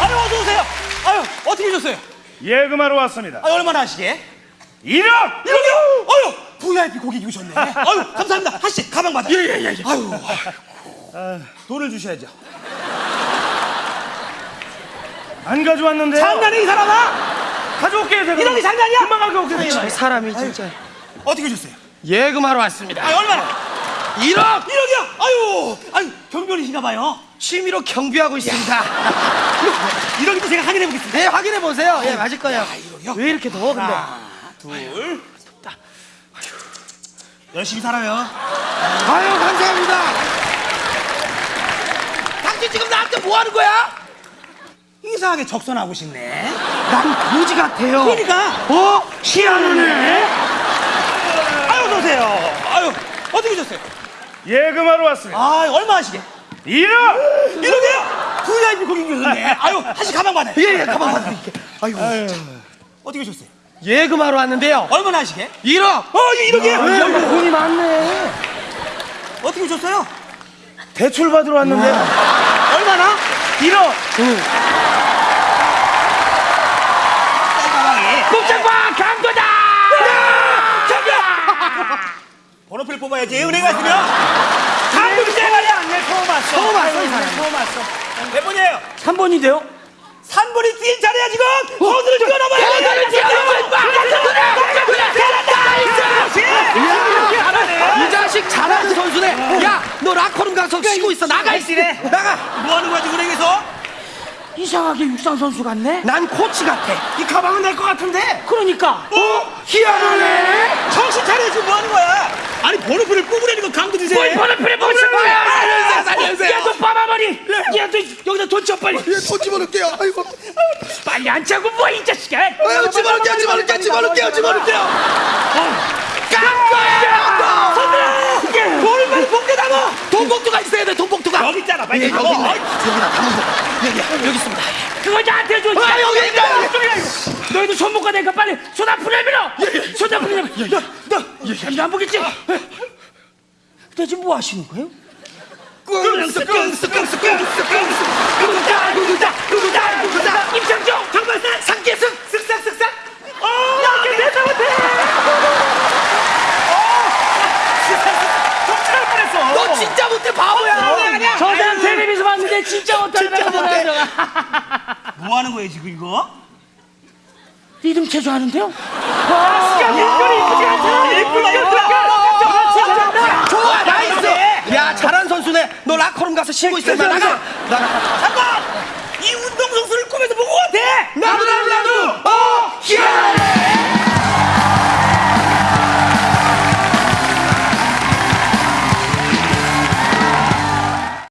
아유 어서 오세요. 아유 어떻게 오셨어요? 예금하러 왔습니다. 아유 얼마나 하시게? 1억! 이러게요. 아유 VIP 고객이 오셨네. 아유 감사합니다. 하씨 가방 받아. 예예예. 아유, 아유. 돈을 주셔야죠. 안 가져왔는데요. 장난해 이 사람아? 가져올게요, 제가. 이런 게 장난이야? 금방 가져올게요. 저 사람이 진짜 어떻게 오셨어요? 예금하러 왔습니다. 아유 얼마나? 1억 1억이요? 아유 아유 경비원이신가 봐요. 취미로 경비하고 있습니다. 1억이면 제가 확인해 보겠습니다. 네 확인해 보세요. 예 맞을 거예요. 이러게요. 왜 이렇게 더워 근데? 하나, 둘, 열심히 살아요. 아유 감사합니다. 당신 지금 나한테 뭐 하는 거야? 이상하게 적선하고 싶네. 난 거지 같아요. 그러니까 어? 희한하네. 아유 어서 오세요. 아유 어떻게 오셨어요? 예금하러 왔습니다. 아 얼마 하시게? 1억! 이러게요. VIP 고객이 오셨네. 아유 하씨 가방 받아요. 예 예 가방 받을게. 아이고 어떻게 오셨어요? 예금하러 왔는데요. 얼마나 하시게? 1억. 어 이러게요. 왜 돈이 많네. 어떻게 오셨어요? 대출 받으러 왔는데 얼마나? 1억! 가방에 꼼짝마 강도다. 번호표를 뽑아야지 은행 갔으면 내 처음 왔어 이 사람. 처음 왔어 몇 번이에요? 3번인데요. 3번이 뛰는 차례야 지금 호수를 뛰어넘어야 뛰어넘어야 이 자식 잘하는 선수네. 야, 너 라커룸 가서 쉬고 있어. 나가 있으래. 나가. 뭐 하는 거야 지금 은행에서? 이상하게 육상 선수 같네? 난 코치 같아. 이 가방은 내 거 같은데 그러니까 어? 희한하네. 정신 차려 지금 뭐 하는 거야? 아니 번호표를 뽑으라는 거 강도 주세요 뭘 번호표를 뽑으신 거야! 살려주세요, 살려주세요. 야, 너 빠마머리! 야, 너 여기다 돈 쳐, 빨리! 손 집어넣을게요. 아이고. 빨리 안 차고 뭐, 이 자식아! 아유, 집어넣을게요, 집어넣을게요, 집어넣을게요, 집어넣을게요. 깐 거야. 손들어! 돈을 빨리 봉대다고 돈봉투가 있어야 돼, 돈봉투가. 여기 있잖아 빨리 예. 여기 있네. 여기다 담아서. 여기, 여기 있습니다. 그거 나한테 줘! 아, 여기 있다. 너희도 손못 가니까 빨리 손 앞으로 내밀어! 손 앞으로 내밀어! 너, 너, 안 보겠지? 너 지금 뭐 하시는 거예요? 끙스, 끙스, 끙스, 끙스, 끙스. 누구다, 누구다, 누구다, 누구다! 임창정! 정말산 상계승. 쓱싹 쓱싹 어 이렇게 내다 못해 깜짝 뻔했어 너 진짜 못해, 바보야. 저 사람 텔레비전 봤는데 진짜 못하는 못해. 들어가. 뭐 하는 거예요 지금 이거? 리듬 체조 하는데요? 이쁘리 마카롱 가서 쉬고 있을 만 나가! 나 나가 잠깐! 이 운동 선수를 꿈에서 보고 같아! 나도 나도 나도! 어 희한해